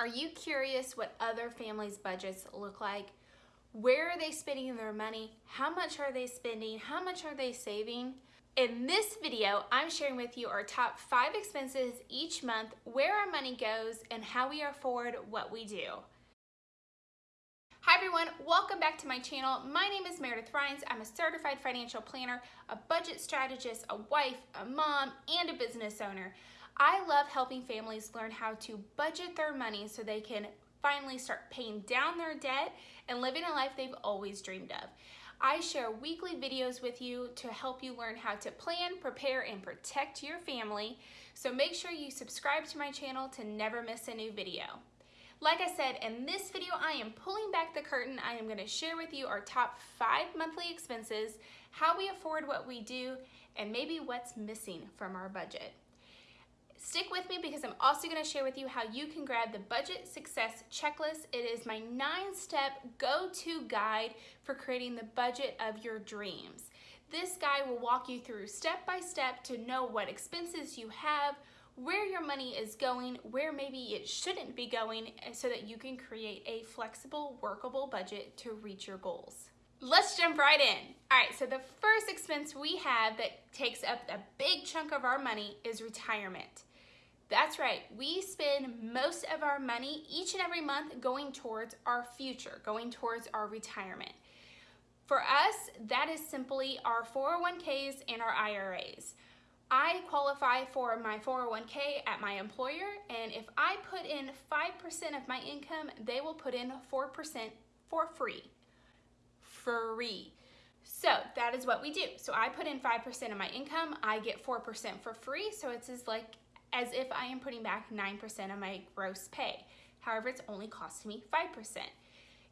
Are you curious what other families' budgets look like? Where are they spending their money? How much are they spending? How much are they saving? In this video, I'm sharing with you our top five expenses each month, where our money goes, and how we afford what we do. Hi everyone, welcome back to my channel. My name is Meredith Rhines. I'm a certified financial planner, a budget strategist, a wife, a mom, and a business owner. I love helping families learn how to budget their money so they can finally start paying down their debt and living a life they've always dreamed of. I share weekly videos with you to help you learn how to plan, prepare, and protect your family. So make sure you subscribe to my channel to never miss a new video. Like I said, in this video, I am pulling back the curtain. I am gonna share with you our top five monthly expenses, how we afford what we do, and maybe what's missing from our budget. Stick with me because I'm also gonna share with you how you can grab the Budget Success Checklist. It is my nine-step go-to guide for creating the budget of your dreams. This guide will walk you through step by step to know what expenses you have, where your money is going, where maybe it shouldn't be going, so that you can create a flexible, workable budget to reach your goals. Let's jump right in. All right, so the first expense we have that takes up a big chunk of our money is retirement. That's right, we spend most of our money each and every month going towards our future, going towards our retirement. For us, that is simply our 401ks and our IRAs. I qualify for my 401k at my employer, and if I put in 5% of my income, they will put in 4% for free. Free. So that is what we do. So I put in 5% of my income, I get 4% for free, so it's as like as if I am putting back 9% of my gross pay. However, it's only costing me 5%.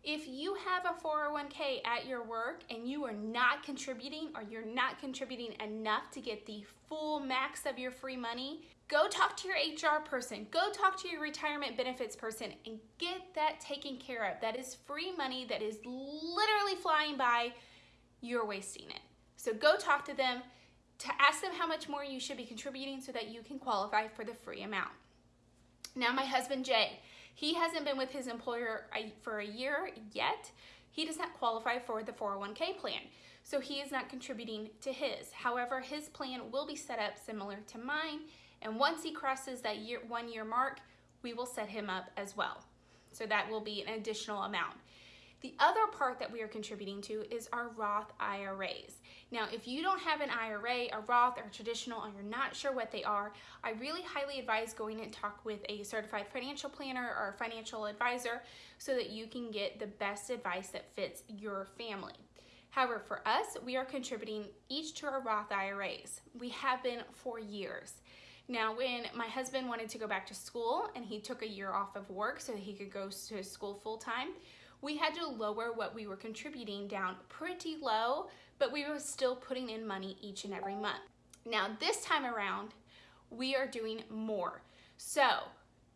If you have a 401k at your work and you are not contributing or you're not contributing enough to get the full max of your free money, go talk to your HR person, go talk to your retirement benefits person and get that taken care of. That is free money that is literally flying by. You're wasting it. So go talk to them, to ask them how much more you should be contributing so that you can qualify for the free amount. Now my husband Jay, he hasn't been with his employer uh, for a year yet. He does not qualify for the 401k plan, so he is not contributing to his. However, his plan will be set up similar to mine, and once he crosses that year, one year mark, we will set him up as well. So that will be an additional amount. The other part that we are contributing to is our Roth IRAs. Now, if you don't have an IRA, a Roth, or a traditional, and you're not sure what they are, I really highly advise going and talk with a certified financial planner or a financial advisor so that you can get the best advice that fits your family. However, for us, we are contributing each to our Roth IRAs. We have been for years. Now, when my husband wanted to go back to school and he took a year off of work so that he could go to school full time, we had to lower what we were contributing down pretty low, but we were still putting in money each and every month. Now this time around, we are doing more. So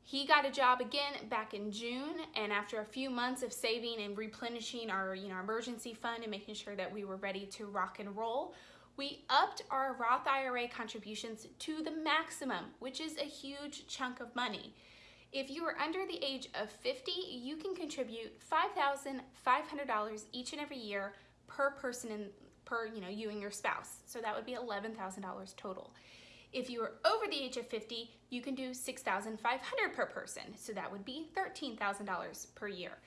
he got a job again back in June, and after a few months of saving and replenishing our you know, emergency fund and making sure that we were ready to rock and roll, we upped our Roth IRA contributions to the maximum, which is a huge chunk of money. If you are under the age of 50, you can contribute $5,500 each and every year per person in, per you know you and your spouse. So that would be $11,000 total. If you are over the age of 50, you can do 6,500 per person. So that would be $13,000 per year.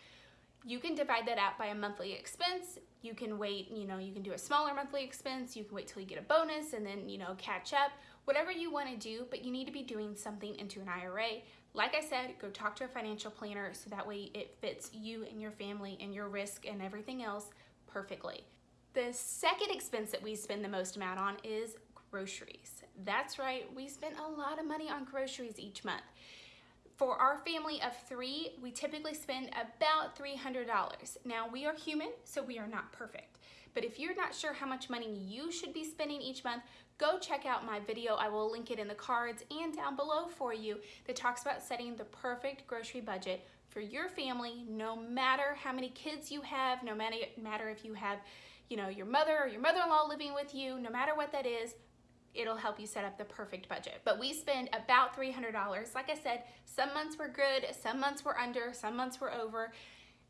You can divide that out by a monthly expense. You can wait, you know, you can do a smaller monthly expense. You can wait till you get a bonus and then, you know, catch up. Whatever you want to do, but you need to be doing something into an IRA like I said, go talk to a financial planner so that way it fits you and your family and your risk and everything else perfectly. The second expense that we spend the most amount on is groceries. That's right, we spend a lot of money on groceries each month. For our family of three, we typically spend about $300. Now, we are human, so we are not perfect. But if you're not sure how much money you should be spending each month, go check out my video. I will link it in the cards and down below for you that talks about setting the perfect grocery budget for your family, no matter how many kids you have, no matter, if you have, you know, your mother or your mother-in-law living with you, no matter what that is, it'll help you set up the perfect budget. But we spend about $300. Like I said, some months were good, some months were under, some months were over,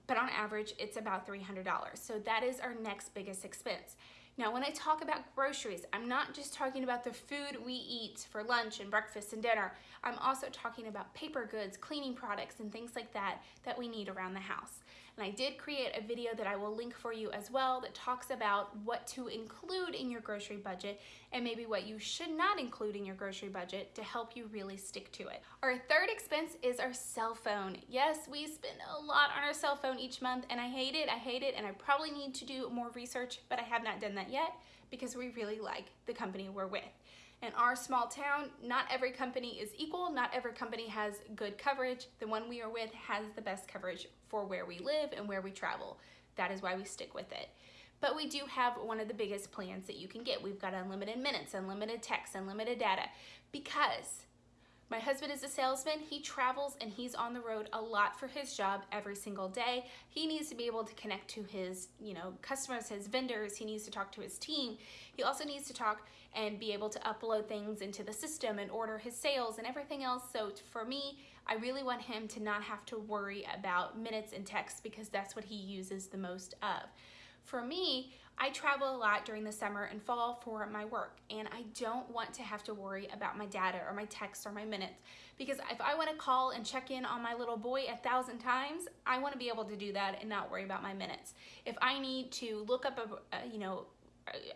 but on average, it's about $300. So that is our next biggest expense. Now, when I talk about groceries, I'm not just talking about the food we eat for lunch and breakfast and dinner. I'm also talking about paper goods, cleaning products, and things like that that we need around the house. And I did create a video that I will link for you as well that talks about what to include in your grocery budget and maybe what you should not include in your grocery budget to help you really stick to it. Our third expense is our cell phone. Yes, we spend a lot on our cell phone each month and I hate it, I hate it, and I probably need to do more research, but I have not done that yet because we really like the company we're with. In our small town, not every company is equal. Not every company has good coverage. The one we are with has the best coverage for where we live and where we travel. That is why we stick with it. But we do have one of the biggest plans that you can get. We've got unlimited minutes, unlimited text, unlimited data because my husband is a salesman. He travels and he's on the road a lot for his job every single day. He needs to be able to connect to his, you know, customers, his vendors. He needs to talk to his team. He also needs to talk and be able to upload things into the system and order his sales and everything else. So for me, I really want him to not have to worry about minutes and text because that's what he uses the most of. For me, I travel a lot during the summer and fall for my work, and I don't want to have to worry about my data or my text or my minutes because if I want to call and check in on my little boy a thousand times, I want to be able to do that and not worry about my minutes. If I need to look up a, a you know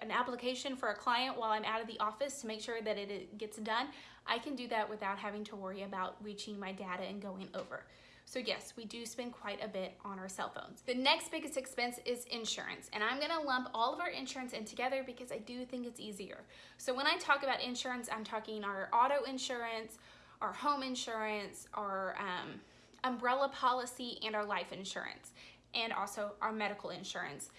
an application for a client while I'm out of the office to make sure that it gets done, I can do that without having to worry about reaching my data and going over. So yes, we do spend quite a bit on our cell phones. The next biggest expense is insurance, and I'm gonna lump all of our insurance in together because I do think it's easier. So when I talk about insurance, I'm talking our auto insurance, our home insurance, our um, umbrella policy, and our life insurance, and also our medical insurance.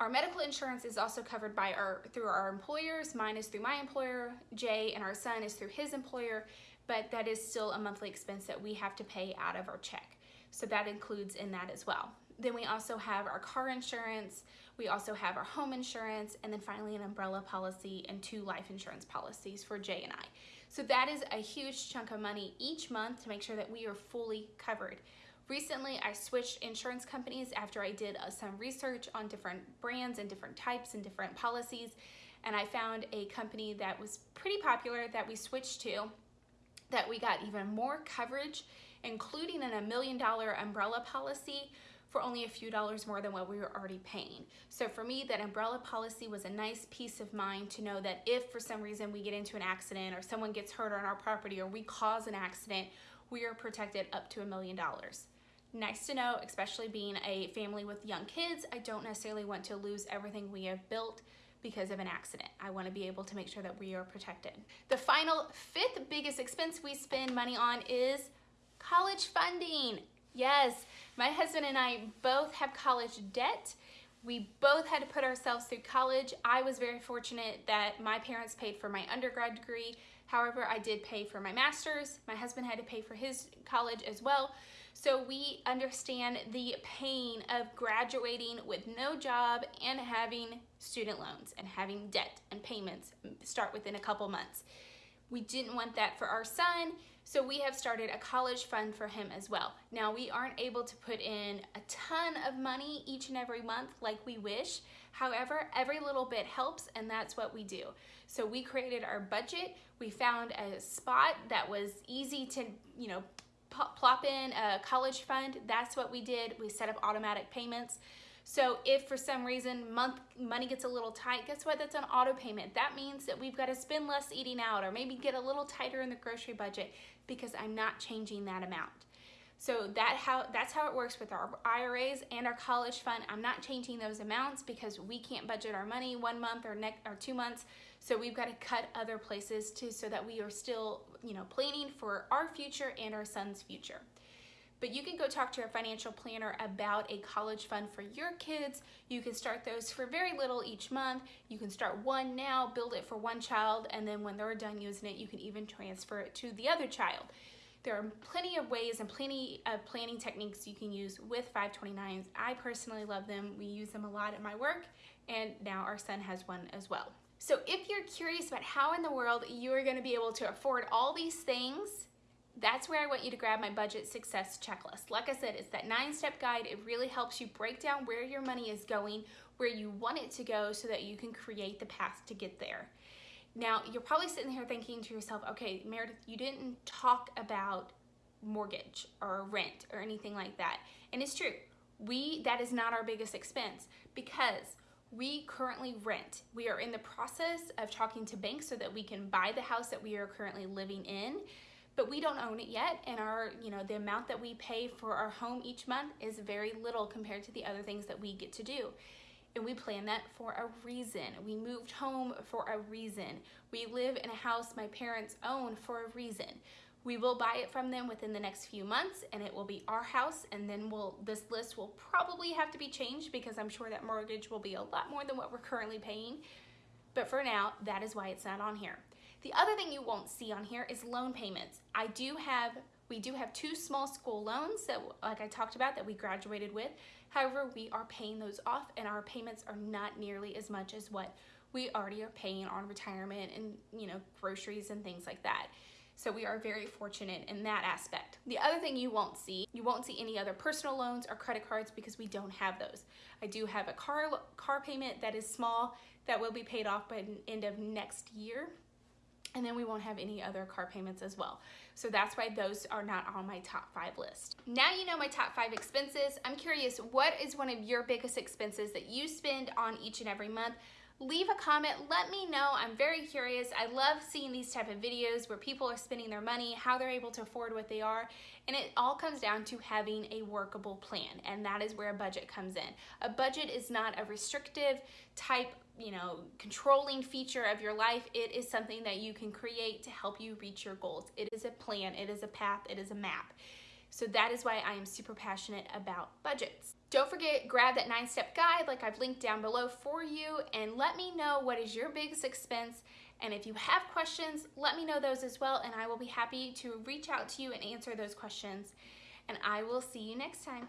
Our medical insurance is also covered by our through our employers. Mine is through my employer, Jay, and our son is through his employer but that is still a monthly expense that we have to pay out of our check. So that includes in that as well. Then we also have our car insurance, we also have our home insurance, and then finally an umbrella policy and two life insurance policies for Jay and I. So that is a huge chunk of money each month to make sure that we are fully covered. Recently, I switched insurance companies after I did uh, some research on different brands and different types and different policies, and I found a company that was pretty popular that we switched to that we got even more coverage, including in a million dollar umbrella policy for only a few dollars more than what we were already paying. So for me, that umbrella policy was a nice peace of mind to know that if for some reason we get into an accident or someone gets hurt on our property or we cause an accident, we are protected up to a million dollars. Nice to know, especially being a family with young kids, I don't necessarily want to lose everything we have built because of an accident. I wanna be able to make sure that we are protected. The final fifth biggest expense we spend money on is college funding. Yes, my husband and I both have college debt. We both had to put ourselves through college. I was very fortunate that my parents paid for my undergrad degree. However, I did pay for my master's. My husband had to pay for his college as well. So we understand the pain of graduating with no job and having student loans and having debt and payments start within a couple months. We didn't want that for our son, so we have started a college fund for him as well. Now, we aren't able to put in a ton of money each and every month like we wish. However, every little bit helps, and that's what we do. So we created our budget. We found a spot that was easy to, you know, plop in a college fund. That's what we did. We set up automatic payments. So if for some reason month money gets a little tight, guess what? That's an auto payment. That means that we've got to spend less eating out or maybe get a little tighter in the grocery budget because I'm not changing that amount. So that how that's how it works with our IRAs and our college fund. I'm not changing those amounts because we can't budget our money one month or next or two months. So we've got to cut other places too so that we are still, you know, planning for our future and our son's future. But you can go talk to a financial planner about a college fund for your kids. You can start those for very little each month. You can start one now, build it for one child, and then when they're done using it, you can even transfer it to the other child. There are plenty of ways and plenty of planning techniques you can use with 529s. I personally love them. We use them a lot at my work, and now our son has one as well. So if you're curious about how in the world you are gonna be able to afford all these things, that's where I want you to grab my budget success checklist. Like I said, it's that nine step guide. It really helps you break down where your money is going, where you want it to go so that you can create the path to get there. Now, you're probably sitting here thinking to yourself, okay, Meredith, you didn't talk about mortgage or rent or anything like that. And it's true. We that is not our biggest expense because we currently rent. We are in the process of talking to banks so that we can buy the house that we are currently living in but we don't own it yet and our you know the amount that we pay for our home each month is very little compared to the other things that we get to do and we plan that for a reason. We moved home for a reason. We live in a house my parents own for a reason. We will buy it from them within the next few months and it will be our house and then we'll this list will probably have to be changed because I'm sure that mortgage will be a lot more than what we're currently paying. But for now that is why it's not on here. The other thing you won't see on here is loan payments. I do have, we do have two small school loans that, like I talked about, that we graduated with. However, we are paying those off and our payments are not nearly as much as what we already are paying on retirement and, you know, groceries and things like that. So we are very fortunate in that aspect. The other thing you won't see, you won't see any other personal loans or credit cards because we don't have those. I do have a car car payment that is small that will be paid off by the end of next year and then we won't have any other car payments as well. So that's why those are not on my top five list. Now you know my top five expenses. I'm curious, what is one of your biggest expenses that you spend on each and every month? Leave a comment, let me know. I'm very curious. I love seeing these type of videos where people are spending their money, how they're able to afford what they are, and it all comes down to having a workable plan, and that is where a budget comes in. A budget is not a restrictive type you know, controlling feature of your life. It is something that you can create to help you reach your goals. It is a plan, it is a path, it is a map. So that is why I am super passionate about budgets. Don't forget, grab that nine step guide like I've linked down below for you and let me know what is your biggest expense. And if you have questions, let me know those as well and I will be happy to reach out to you and answer those questions. And I will see you next time.